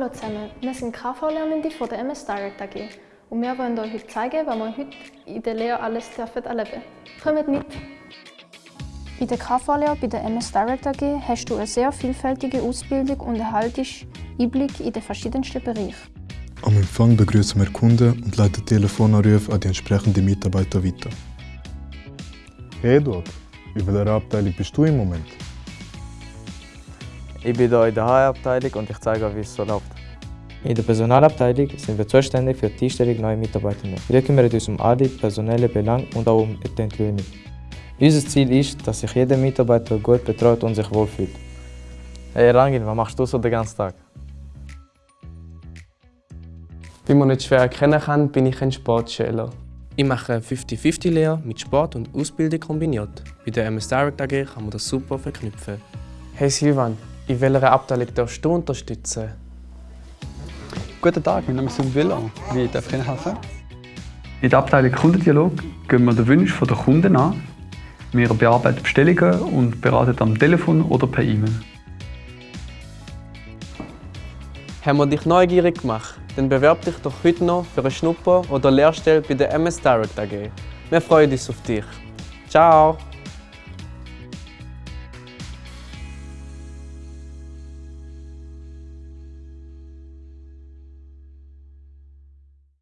Hallo zusammen, wir sind KV-Lernende von der MS Direct AG und wir wollen euch heute zeigen, was wir heute in der Lehre alles dürfen erleben Kommt mit! In der KV-Lehre bei der MS Direct AG hast du eine sehr vielfältige Ausbildung und erhaltest Einblick in den verschiedensten Bereichen. Am Empfang begrüßen wir Kunden und leiten Telefonanrufe an die entsprechenden Mitarbeiter weiter. Hey Eduard, in welcher Abteilung bist du im Moment? Ich bin hier in der HR-Abteilung und ich zeige euch, wie es so läuft. In der Personalabteilung sind wir zuständig für die Einstellung neuer Mitarbeitenden. Wir kümmern uns um alle personellen Belange und auch um die Entwöhnung. Unser Ziel ist, dass sich jeder Mitarbeiter gut betreut und sich wohlfühlt. Hey Rangin, was machst du so den ganzen Tag? Wie man nicht schwer erkennen kann, bin ich ein Sportschüler. Ich mache eine 50-50-Lehre mit Sport und Ausbildung kombiniert. Bei der MS Direct AG kann man das super verknüpfen. Hey Silvan, in welcher Abteilung darfst du unterstützen? Guten Tag, mein Name ist Villa. Wie darf ich Ihnen helfen? In der Abteilung Kundendialog gehen wir den Wunsch der Kunden an. Wir bearbeiten Bestellungen und beraten am Telefon oder per E-Mail. Haben wir dich neugierig gemacht? Dann bewerb dich doch heute noch für eine Schnupper- oder Lehrstelle bei der MS Direct AG. Wir freuen uns auf dich. Ciao!